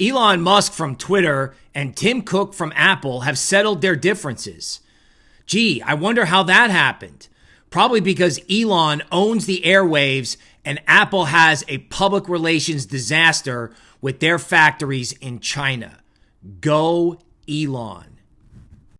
Elon Musk from Twitter and Tim Cook from Apple have settled their differences. Gee, I wonder how that happened. Probably because Elon owns the airwaves and Apple has a public relations disaster with their factories in China. Go Elon.